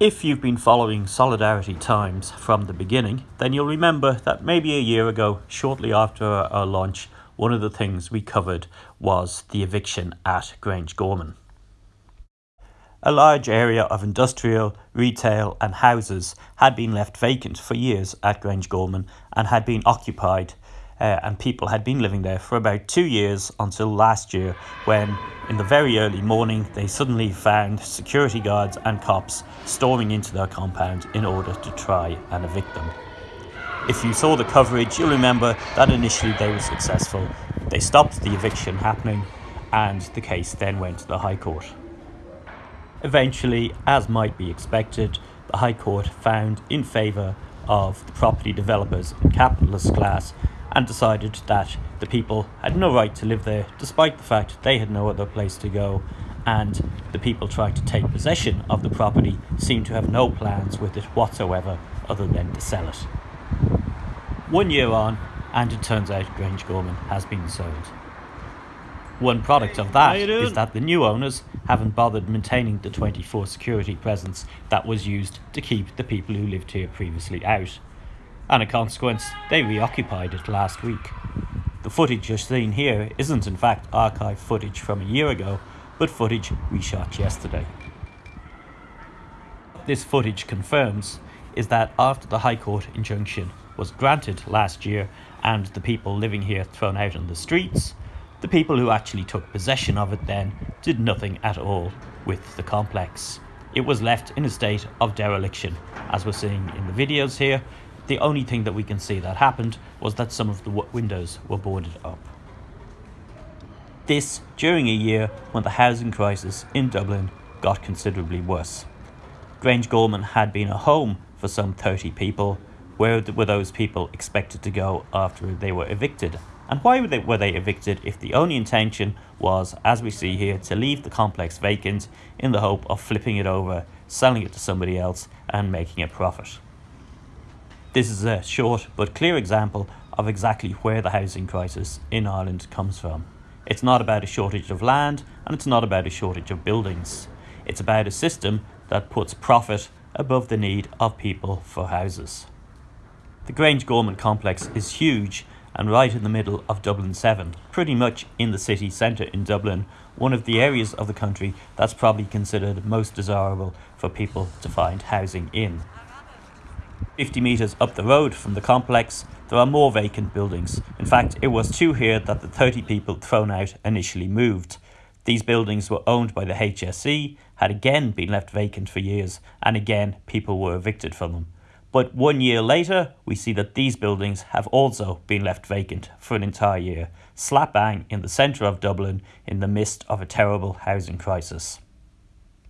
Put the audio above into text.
If you've been following Solidarity Times from the beginning, then you'll remember that maybe a year ago, shortly after our launch, one of the things we covered was the eviction at Grange Gorman. A large area of industrial, retail, and houses had been left vacant for years at Grange Gorman and had been occupied uh, and people had been living there for about two years until last year when in the very early morning they suddenly found security guards and cops storming into their compound in order to try and evict them. If you saw the coverage, you'll remember that initially they were successful. They stopped the eviction happening and the case then went to the High Court. Eventually, as might be expected, the High Court found in favour of the property developers and capitalist class and decided that the people had no right to live there despite the fact they had no other place to go and the people trying to take possession of the property seemed to have no plans with it whatsoever other than to sell it. One year on and it turns out Grange Gorman has been sold. One product of that is that the new owners haven't bothered maintaining the 24 security presence that was used to keep the people who lived here previously out and a consequence, they reoccupied it last week. The footage you're seeing here isn't in fact archive footage from a year ago, but footage we shot yesterday. What this footage confirms is that after the High Court injunction was granted last year and the people living here thrown out on the streets, the people who actually took possession of it then did nothing at all with the complex. It was left in a state of dereliction, as we're seeing in the videos here, the only thing that we can see that happened was that some of the windows were boarded up. This during a year when the housing crisis in Dublin got considerably worse. Grange Gorman had been a home for some 30 people. Where were those people expected to go after they were evicted? And why were they, were they evicted if the only intention was, as we see here, to leave the complex vacant in the hope of flipping it over, selling it to somebody else and making a profit? This is a short but clear example of exactly where the housing crisis in Ireland comes from. It's not about a shortage of land and it's not about a shortage of buildings. It's about a system that puts profit above the need of people for houses. The Grange Gorman complex is huge and right in the middle of Dublin 7, pretty much in the city centre in Dublin, one of the areas of the country that's probably considered most desirable for people to find housing in. 50 metres up the road from the complex, there are more vacant buildings. In fact, it was two here that the 30 people thrown out initially moved. These buildings were owned by the HSE, had again been left vacant for years, and again people were evicted from them. But one year later, we see that these buildings have also been left vacant for an entire year, slap bang in the centre of Dublin in the midst of a terrible housing crisis.